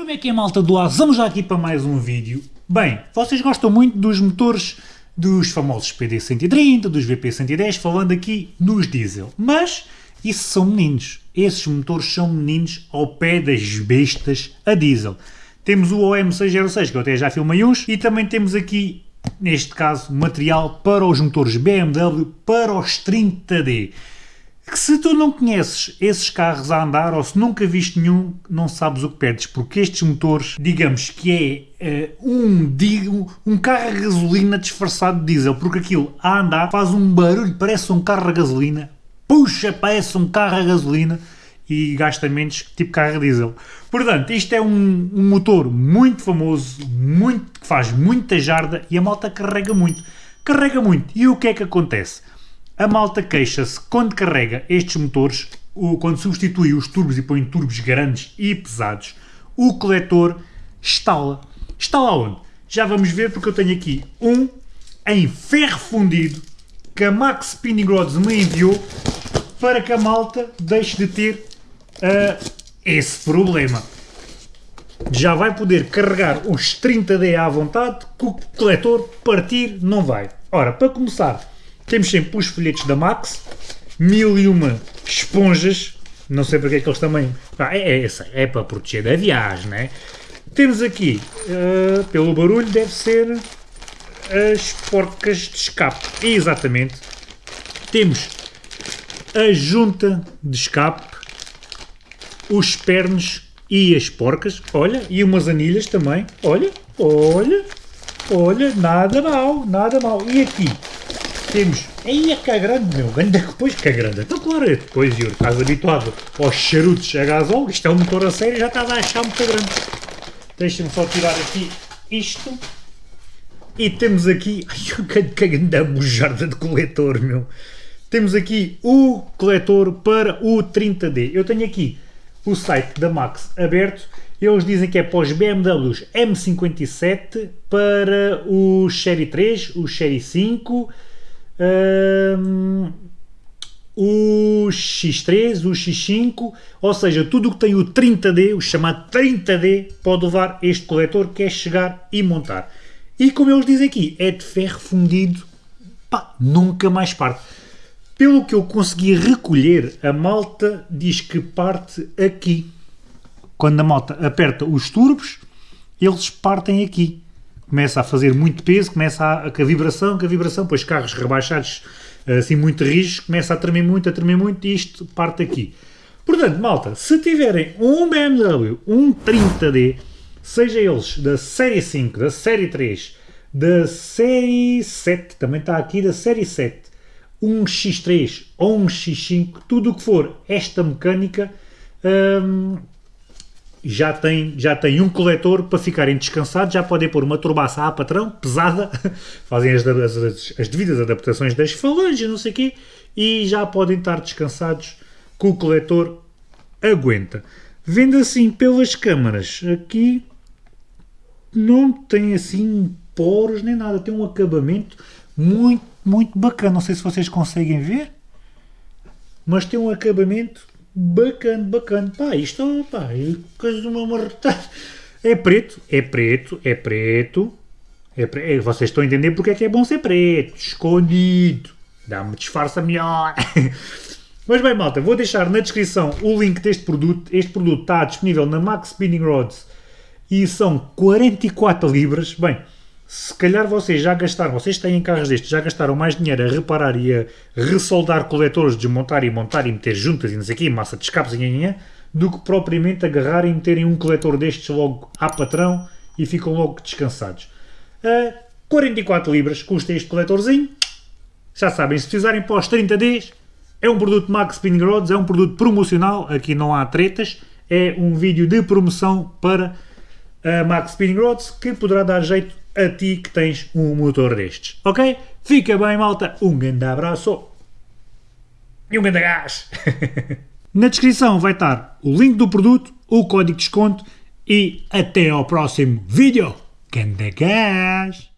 Como é que é malta do ar? Vamos já aqui para mais um vídeo. Bem, vocês gostam muito dos motores dos famosos PD130, dos VP110, falando aqui nos diesel. Mas isso são meninos. Esses motores são meninos ao pé das bestas a diesel. Temos o OM606, que eu até já filmei uns, e também temos aqui, neste caso, material para os motores BMW para os 30D que se tu não conheces esses carros a andar ou se nunca viste nenhum, não sabes o que perdes, porque estes motores, digamos que é uh, um, um carro a gasolina disfarçado de diesel, porque aquilo a andar faz um barulho, parece um carro a gasolina, puxa, parece um carro a gasolina e gasta menos que tipo carro a diesel. Portanto, isto é um, um motor muito famoso, muito, que faz muita jarda e a malta carrega muito. Carrega muito. E o que é que acontece? A malta queixa-se quando carrega estes motores, quando substitui os turbos e põe turbos grandes e pesados, o coletor estala. Estala onde? Já vamos ver porque eu tenho aqui um em ferro fundido que a Max Spinning Rods me enviou para que a malta deixe de ter uh, esse problema. Já vai poder carregar os 30D à vontade, que o coletor partir não vai. Ora, para começar, temos sempre os folhetos da Max, mil e uma esponjas, não sei porque é que eles também... Ah, é, é, é para proteger da viagem, né? Temos aqui, uh, pelo barulho, deve ser as porcas de escape. Exatamente. Temos a junta de escape, os pernos e as porcas. Olha, e umas anilhas também. Olha, olha, olha, nada mal, nada mal. E aqui temos. Aí é que é grande, meu. Ainda depois que é grande. Então, claro, é depois, Yuri, estás habituado aos charutos a gasol. Isto é um motor a sério já estava a achar muito grande. Deixa-me só tirar aqui isto. E temos aqui. Ai, que, grande bujarda de coletor, meu. Temos aqui o coletor para o 30D. Eu tenho aqui o site da Max aberto. Eles dizem que é para os BMWs M57, para o Série 3, o Série 5, um, o X3, o X5, ou seja, tudo o que tem o 30D, o chamado 30D, pode levar este coletor que é chegar e montar. E como eles dizem aqui, é de ferro fundido, pá, nunca mais parte. Pelo que eu consegui recolher, a malta diz que parte aqui. Quando a malta aperta os turbos, eles partem aqui começa a fazer muito peso, começa a, a, a vibração, com a vibração, pois carros rebaixados assim muito rígidos, começa a tremer muito, a tremer muito e isto parte aqui. Portanto, malta, se tiverem um BMW, um 30D, seja eles da série 5, da série 3, da série 7, também está aqui da série 7, um X3 ou um X5, tudo o que for esta mecânica, hum, já tem, já tem um coletor para ficarem descansados, já podem pôr uma turbaça à patrão, pesada, fazem as, as, as, devidas adaptações das falanges, não sei o quê, e já podem estar descansados que o coletor aguenta. Vendo assim pelas câmaras, aqui não tem assim poros nem nada, tem um acabamento muito, muito bacana, não sei se vocês conseguem ver, mas tem um acabamento bacana, bacana. Pá, isto, pá, é coisa de uma marretada. É preto, é preto, é preto. É pre... É, vocês estão a entender porque é que é bom ser preto, escondido. Dá-me disfarça melhor. Mas bem, malta, vou deixar na descrição o link deste produto. Este produto está disponível na Max Spinning Rods e são 44 libras. Bem, se calhar vocês já gastaram, vocês têm carros destes, já gastaram mais dinheiro a reparar e a ressoldar coletores, desmontar e montar e meter juntas e não sei massa de escapes e do que propriamente agarrar e meterem um coletor destes logo à patrão e ficam logo descansados. Uh, 44 libras custa este coletorzinho. Já sabem, se precisarem para os 30 Ds, é um produto Max Spinning Rods, é um produto promocional, aqui não há tretas, é um vídeo de promoção para a Max Spinning Rods que poderá dar jeito a ti que tens um motor destes, ok? Fica bem, malta. Um grande abraço e um grande gás. Na descrição vai estar o link do produto, o código de desconto e até ao próximo vídeo. Grande gás!